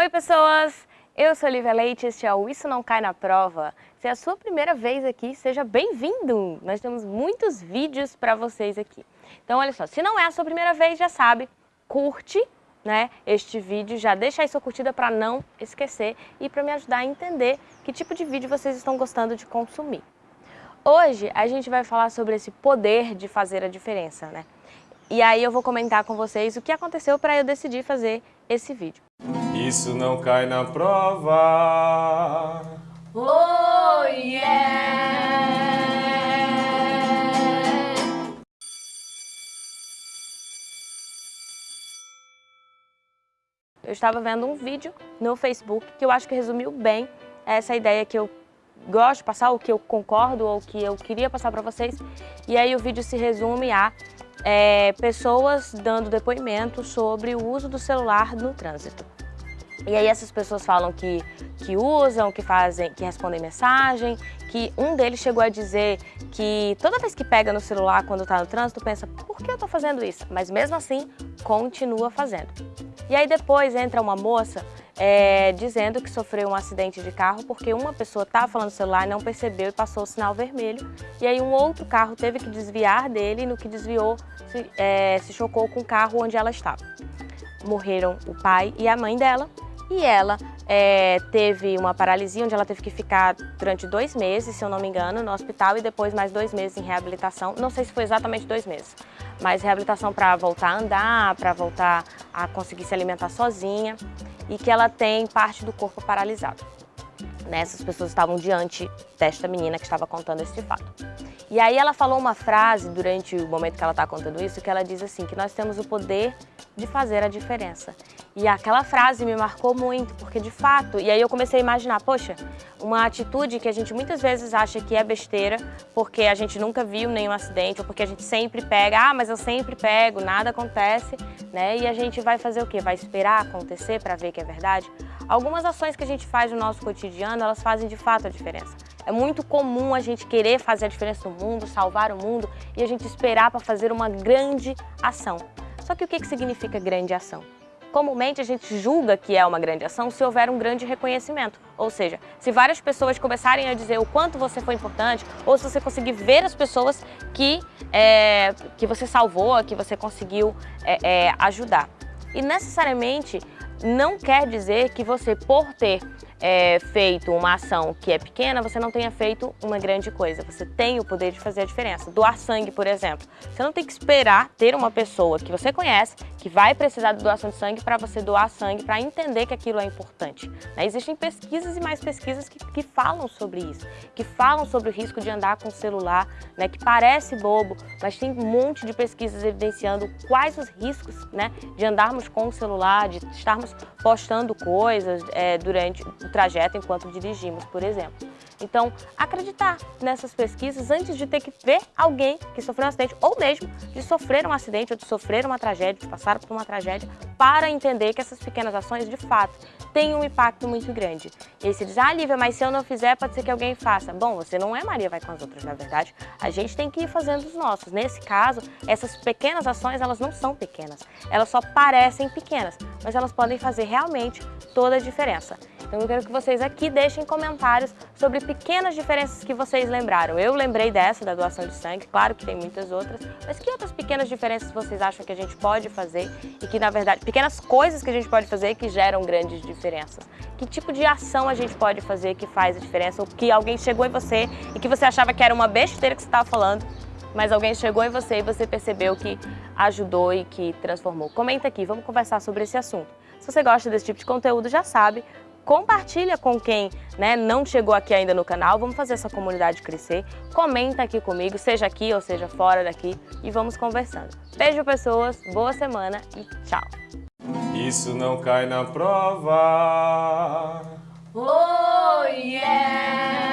Oi pessoas, eu sou Olivia Leite, este é o Isso Não Cai na Prova. Se é a sua primeira vez aqui, seja bem-vindo! Nós temos muitos vídeos para vocês aqui. Então olha só, se não é a sua primeira vez, já sabe, curte né, este vídeo, já deixa aí sua curtida para não esquecer e para me ajudar a entender que tipo de vídeo vocês estão gostando de consumir. Hoje a gente vai falar sobre esse poder de fazer a diferença, né? E aí eu vou comentar com vocês o que aconteceu para eu decidir fazer esse vídeo. Isso não cai na prova. Oh yeah! Eu estava vendo um vídeo no Facebook que eu acho que resumiu bem essa ideia que eu gosto de passar, o que eu concordo ou que eu queria passar para vocês. E aí o vídeo se resume a é, pessoas dando depoimento sobre o uso do celular no trânsito. E aí essas pessoas falam que, que usam, que fazem, que respondem mensagem, que um deles chegou a dizer que toda vez que pega no celular quando está no trânsito, pensa, por que eu estou fazendo isso? Mas mesmo assim, continua fazendo. E aí depois entra uma moça é, dizendo que sofreu um acidente de carro porque uma pessoa estava falando no celular não percebeu e passou o sinal vermelho. E aí um outro carro teve que desviar dele e no que desviou se, é, se chocou com o carro onde ela estava. Morreram o pai e a mãe dela e ela é, teve uma paralisia onde ela teve que ficar durante dois meses, se eu não me engano, no hospital e depois mais dois meses em reabilitação. Não sei se foi exatamente dois meses, mas reabilitação para voltar a andar, para voltar a conseguir se alimentar sozinha e que ela tem parte do corpo paralisado. Né? Essas pessoas estavam diante desta menina que estava contando esse fato. E aí ela falou uma frase durante o momento que ela está contando isso, que ela diz assim, que nós temos o poder de fazer a diferença. E aquela frase me marcou muito, porque de fato, e aí eu comecei a imaginar, poxa, uma atitude que a gente muitas vezes acha que é besteira, porque a gente nunca viu nenhum acidente, ou porque a gente sempre pega, ah, mas eu sempre pego, nada acontece, né? E a gente vai fazer o quê? Vai esperar acontecer para ver que é verdade? Algumas ações que a gente faz no nosso cotidiano, elas fazem de fato a diferença. É muito comum a gente querer fazer a diferença no mundo, salvar o mundo e a gente esperar para fazer uma grande ação. Só que o que, que significa grande ação? Comumente a gente julga que é uma grande ação se houver um grande reconhecimento. Ou seja, se várias pessoas começarem a dizer o quanto você foi importante, ou se você conseguir ver as pessoas que, é, que você salvou, que você conseguiu é, é, ajudar. E necessariamente não quer dizer que você, por ter é, feito uma ação que é pequena, você não tenha feito uma grande coisa. Você tem o poder de fazer a diferença. Doar sangue, por exemplo. Você não tem que esperar ter uma pessoa que você conhece, que vai precisar de doação de sangue para você doar sangue, para entender que aquilo é importante. Né? Existem pesquisas e mais pesquisas que, que, falam sobre isso, que falam sobre o risco de andar com o celular, né? que parece bobo, mas tem um monte de pesquisas evidenciando quais os riscos né? de andarmos com o celular, de estarmos postando coisas é, durante trajeto enquanto dirigimos, por exemplo. Então, acreditar nessas pesquisas antes de ter que ver alguém que sofreu um acidente ou mesmo de sofrer um acidente ou de sofrer uma tragédia, de passar por uma tragédia, para entender que essas pequenas ações, de fato, têm um impacto muito grande. E aí você diz, ah, Lívia, mas se eu não fizer, pode ser que alguém faça. Bom, você não é Maria vai com as outras, na verdade. A gente tem que ir fazendo os nossos. Nesse caso, essas pequenas ações, elas não são pequenas. Elas só parecem pequenas, mas elas podem fazer realmente toda a diferença. Então eu quero que vocês aqui deixem comentários sobre pequenas diferenças que vocês lembraram. Eu lembrei dessa, da doação de sangue, claro que tem muitas outras, mas que outras pequenas diferenças vocês acham que a gente pode fazer e que, na verdade, pequenas coisas que a gente pode fazer que geram grandes diferenças? Que tipo de ação a gente pode fazer que faz a diferença ou que alguém chegou em você e que você achava que era uma besteira que você estava falando mas alguém chegou em você e você percebeu que ajudou e que transformou. Comenta aqui, vamos conversar sobre esse assunto. Se você gosta desse tipo de conteúdo, já sabe, compartilha com quem né, não chegou aqui ainda no canal, vamos fazer essa comunidade crescer, comenta aqui comigo, seja aqui ou seja fora daqui e vamos conversando. Beijo pessoas, boa semana e tchau! Isso não cai na prova. Oh yeah!